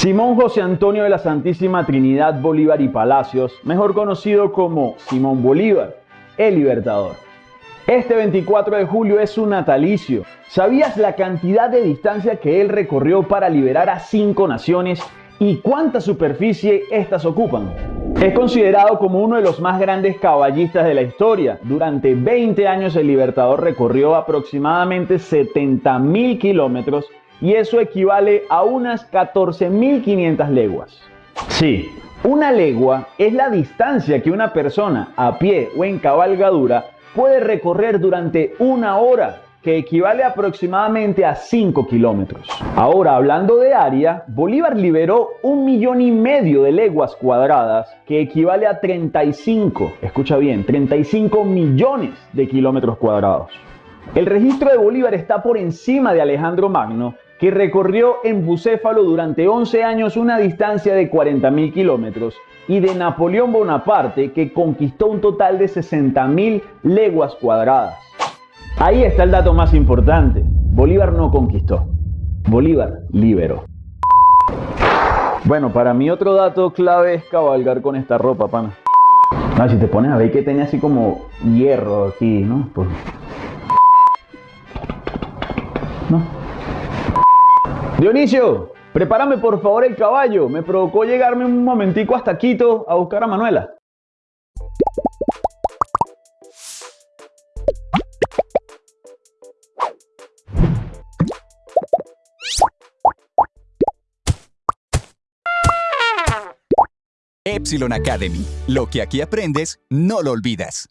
Simón José Antonio de la Santísima Trinidad Bolívar y Palacios, mejor conocido como Simón Bolívar, el Libertador. Este 24 de julio es su natalicio. ¿Sabías la cantidad de distancia que él recorrió para liberar a cinco naciones y cuánta superficie éstas ocupan? Es considerado como uno de los más grandes caballistas de la historia. Durante 20 años el Libertador recorrió aproximadamente 70.000 kilómetros y eso equivale a unas 14.500 leguas. Sí, una legua es la distancia que una persona a pie o en cabalgadura puede recorrer durante una hora, que equivale aproximadamente a 5 kilómetros. Ahora, hablando de área, Bolívar liberó un millón y medio de leguas cuadradas, que equivale a 35, escucha bien, 35 millones de kilómetros cuadrados. El registro de Bolívar está por encima de Alejandro Magno, que recorrió en Bucéfalo durante 11 años una distancia de 40.000 kilómetros, y de Napoleón Bonaparte, que conquistó un total de 60.000 leguas cuadradas. Ahí está el dato más importante. Bolívar no conquistó. Bolívar liberó. Bueno, para mí otro dato clave es cabalgar con esta ropa, pana. No, si te pones a ver que tenía así como hierro aquí, ¿no? ¿No? Dionisio, prepárame por favor el caballo. Me provocó llegarme un momentico hasta Quito a buscar a Manuela. Epsilon Academy. Lo que aquí aprendes, no lo olvidas.